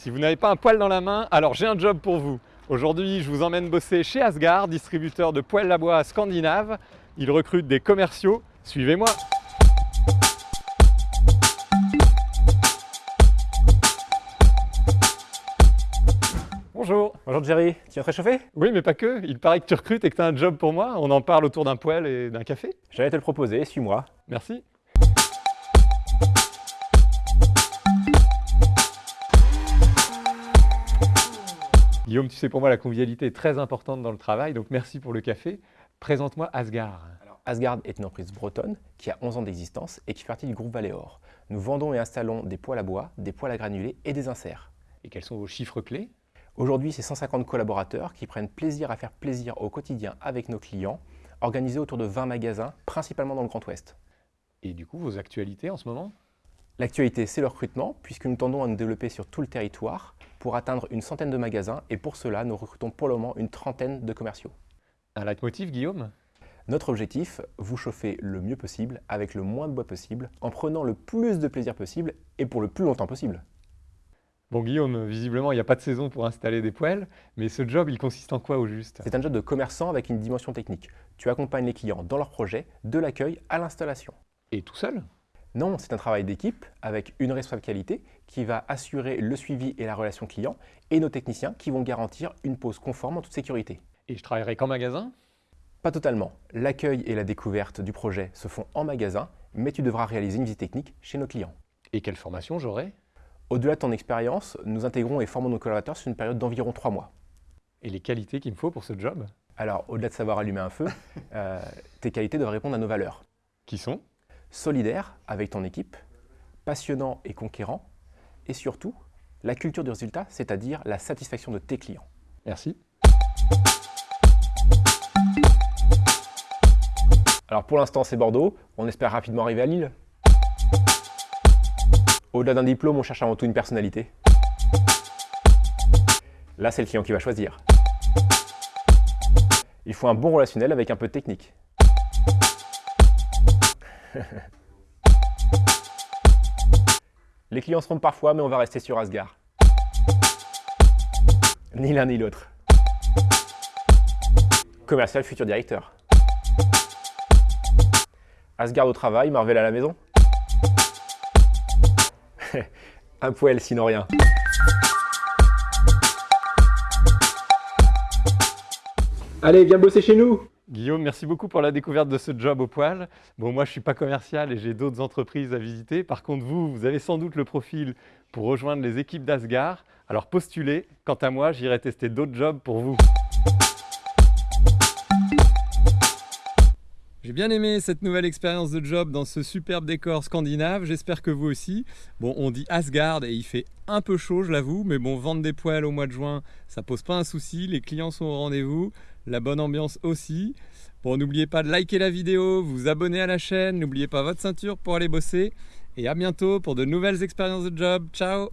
Si vous n'avez pas un poêle dans la main, alors j'ai un job pour vous. Aujourd'hui, je vous emmène bosser chez Asgard, distributeur de poêles à bois scandinave. Ils recrutent des commerciaux. Suivez-moi Bonjour Bonjour Jerry, tu viens te réchauffer? Oui, mais pas que. Il paraît que tu recrutes et que tu as un job pour moi. On en parle autour d'un poêle et d'un café. J'allais te le proposer, suis-moi. Merci. Guillaume, tu sais, pour moi, la convivialité est très importante dans le travail, donc merci pour le café. Présente-moi Asgard. Alors, Asgard est une entreprise bretonne qui a 11 ans d'existence et qui fait partie du groupe Valéor. Nous vendons et installons des poêles à bois, des poêles à granulés et des inserts. Et quels sont vos chiffres clés? Aujourd'hui, c'est 150 collaborateurs qui prennent plaisir à faire plaisir au quotidien avec nos clients, organisés autour de 20 magasins, principalement dans le Grand Ouest. Et du coup, vos actualités en ce moment? L'actualité, c'est le recrutement, puisque nous tendons à nous développer sur tout le territoire pour atteindre une centaine de magasins, et pour cela, nous recrutons pour le moment une trentaine de commerciaux. Un leitmotiv, Guillaume? Notre objectif, vous chauffer le mieux possible, avec le moins de bois possible, en prenant le plus de plaisir possible, et pour le plus longtemps possible. Bon Guillaume, visiblement il n'y a pas de saison pour installer des poêles, mais ce job il consiste en quoi au juste? C'est un job de commerçant avec une dimension technique. Tu accompagnes les clients dans leur projet, de l'accueil à l'installation. Et tout seul? Non, c'est un travail d'équipe avec une responsable qualité qui va assurer le suivi et la relation client et nos techniciens qui vont garantir une pose conforme en toute sécurité. Et je travaillerai qu'en magasin? Pas totalement. L'accueil et la découverte du projet se font en magasin, mais tu devras réaliser une visite technique chez nos clients. Et quelle formation j'aurai? Au-delà de ton expérience, nous intégrons et formons nos collaborateurs sur une période d'environ trois mois. Et les qualités qu'il me faut pour ce job? Alors, au-delà de savoir allumer un feu, euh, tes qualités doivent répondre à nos valeurs. Qui sont? Solidaire avec ton équipe, passionnant et conquérant, et surtout, la culture du résultat, c'est-à-dire la satisfaction de tes clients. Merci. Alors pour l'instant, c'est Bordeaux. On espère rapidement arriver à Lille. Au-delà d'un diplôme, on cherche avant tout une personnalité. Là, c'est le client qui va choisir. Il faut un bon relationnel avec un peu de technique. Les clients se trompent parfois, mais on va rester sur Asgard. Ni l'un ni l'autre. Commercial futur directeur. Asgard au travail, Marvel à la maison. Un poêle sinon rien. Allez, viens bosser chez nous Guillaume, merci beaucoup pour la découverte de ce job au poil. Bon, moi, je ne suis pas commercial et j'ai d'autres entreprises à visiter. Par contre, vous, vous avez sans doute le profil pour rejoindre les équipes d'Asgard. Alors postulez. Quant à moi, j'irai tester d'autres jobs pour vous. J'ai bien aimé cette nouvelle expérience de job dans ce superbe décor scandinave, j'espère que vous aussi. Bon, on dit Asgard et il fait un peu chaud, je l'avoue, mais bon, vendre des poêles au mois de juin, ça pose pas un souci, les clients sont au rendez-vous, la bonne ambiance aussi. Bon, n'oubliez pas de liker la vidéo, vous abonner à la chaîne, n'oubliez pas votre ceinture pour aller bosser, et à bientôt pour de nouvelles expériences de job. Ciao